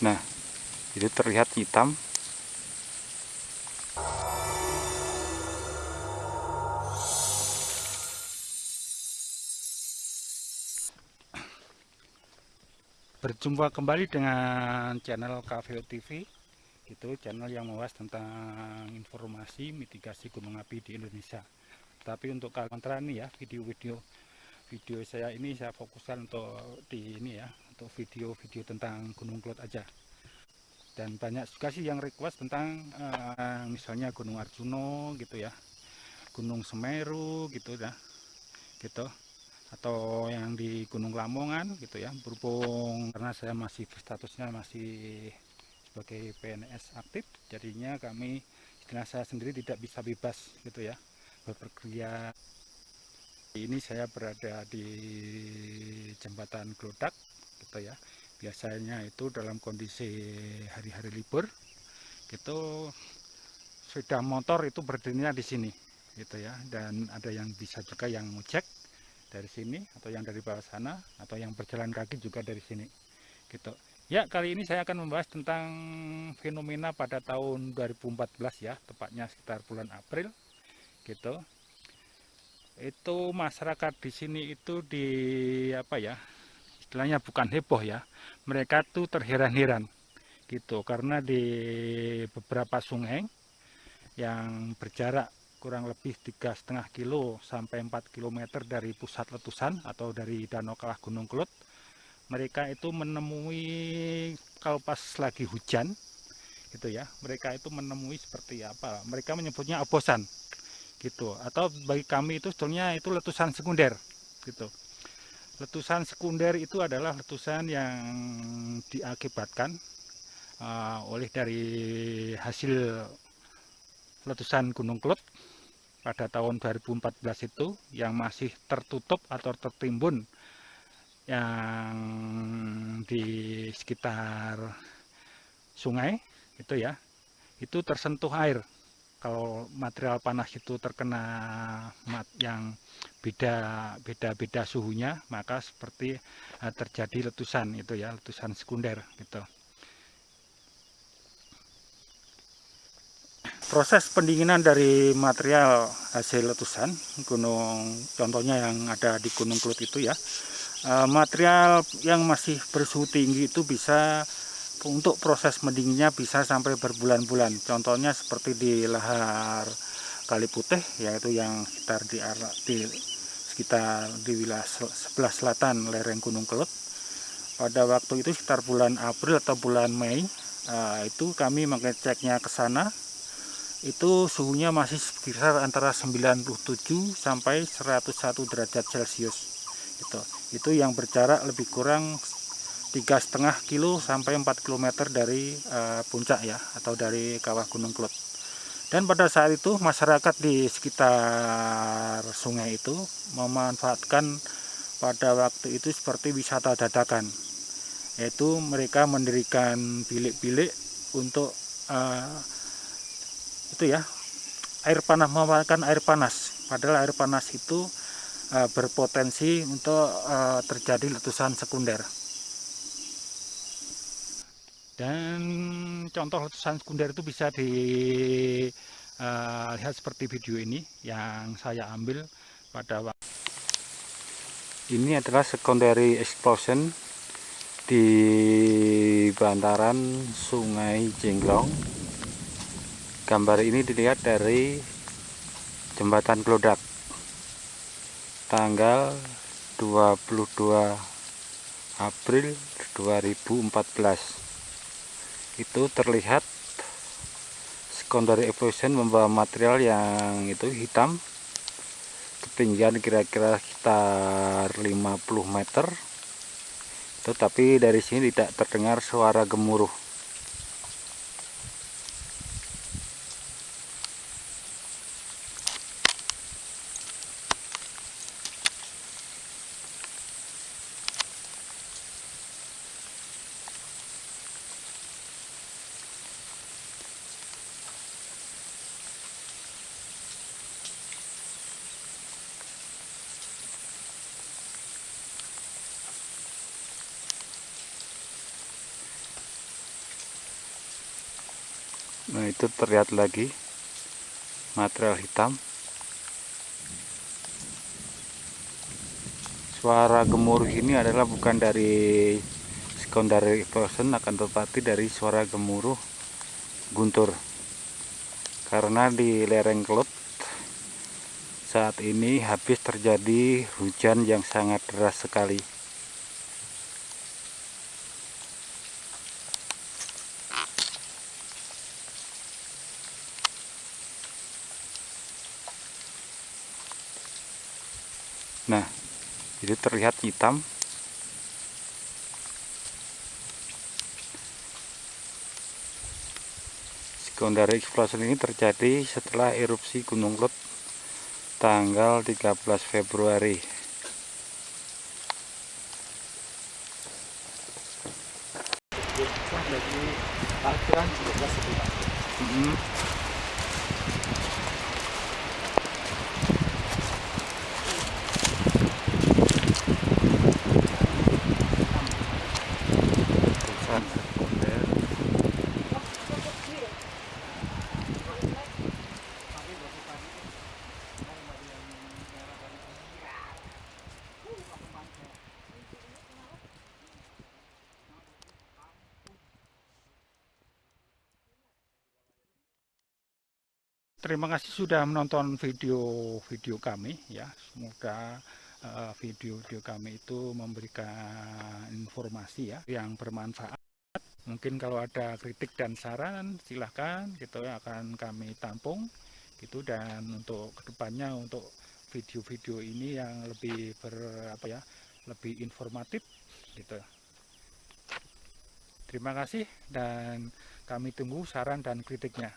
nah itu terlihat hitam. Berjumpa kembali dengan channel KVO TV itu channel yang membahas tentang informasi mitigasi gunung api di Indonesia. Tapi untuk kontra nih ya video-video video saya ini saya fokuskan untuk di ini ya untuk video-video tentang Gunung Kelot aja. Dan banyak juga sih yang request tentang uh, misalnya Gunung Arjuno gitu ya Gunung Semeru gitu ya gitu. Atau yang di Gunung Lamongan gitu ya berhubung karena saya masih statusnya masih sebagai PNS aktif jadinya kami istilah saya sendiri tidak bisa bebas gitu ya bepergian ini saya berada di jembatan Glodak gitu ya. Biasanya itu dalam kondisi hari-hari libur gitu sepeda motor itu berdirinya di sini gitu ya. Dan ada yang bisa juga yang ngecek dari sini atau yang dari bawah sana atau yang berjalan kaki juga dari sini gitu. Ya kali ini saya akan membahas tentang fenomena pada tahun 2014 ya tepatnya sekitar bulan April gitu. Itu masyarakat di sini itu di apa ya istilahnya bukan heboh ya. Mereka tuh terheran-heran gitu karena di beberapa sungai yang berjarak kurang lebih tiga setengah kilo sampai 4 km dari pusat letusan atau dari Danau Kawah Gunung Kelut mereka itu menemui kalau pas lagi hujan gitu ya mereka itu menemui seperti apa mereka menyebutnya abosan gitu. Atau bagi kami itu sebetulnya itu letusan sekunder gitu letusan sekunder itu adalah letusan yang diakibatkan uh, oleh dari hasil letusan Gunung Kelut pada tahun 2014 itu yang masih tertutup atau tertimbun yang di sekitar sungai itu ya itu tersentuh air kalau material panas itu terkena mat yang beda beda beda suhunya maka seperti uh, terjadi letusan itu ya letusan sekunder gitu. Proses pendinginan dari material hasil letusan gunung contohnya yang ada di Gunung Kelut itu ya eh, material yang masih bersuhu tinggi itu bisa untuk proses mendinginnya bisa sampai berbulan-bulan. Contohnya seperti di lahar Kali Putih yaitu yang sekitar di, di sekitar di wilayah sebelah selatan lereng Gunung Kelut. Pada waktu itu sekitar bulan April atau bulan Mei uh, itu kami mengeceknya ke sana. Itu suhunya masih sekitar antara 97 sampai 101 derajat celcius itu itu yang berjarak lebih kurang tiga setengah kilo sampai 4 km dari uh, puncak ya atau dari kawah gunung Klut. Dan pada saat itu masyarakat di sekitar sungai itu memanfaatkan pada waktu itu seperti wisata dadakan yaitu mereka mendirikan bilik-bilik untuk uh, itu ya air panas memanfaatkan air panas. Padahal air panas itu uh, berpotensi untuk terjadi letusan sekunder dan contoh letusan sekunder itu bisa dilihat uh, seperti video ini yang saya ambil pada waktu ini adalah secondary explosion di bantaran sungai Jenglong gambar ini dilihat dari jembatan Klodak tanggal 22 April 2014 itu terlihat secondary evolution membawa material yang itu hitam ketinggian kira-kira sekitar 50 meter. Tetapi dari sini tidak terdengar suara gemuruh nah itu terlihat lagi material hitam. Suara gemuruh ini adalah bukan dari secondary explosion akan tetapi dari suara gemuruh guntur. Karena di lereng Kelut saat ini habis terjadi hujan yang sangat deras sekali nah itu terlihat hitam. Secondary explosion ini terjadi setelah erupsi Gunung Lut tanggal 13 Februari. Hmm. Terima kasih sudah menonton video-video kami ya. Semoga uh, video-video kami itu memberikan informasi ya yang bermanfaat. Mungkin kalau ada kritik dan saran silahkan gitu akan kami tampung gitu dan untuk ke depannya untuk video-video ini yang lebih ber apa ya lebih informatif gitu. Terima kasih dan kami tunggu saran dan kritiknya.